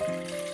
Música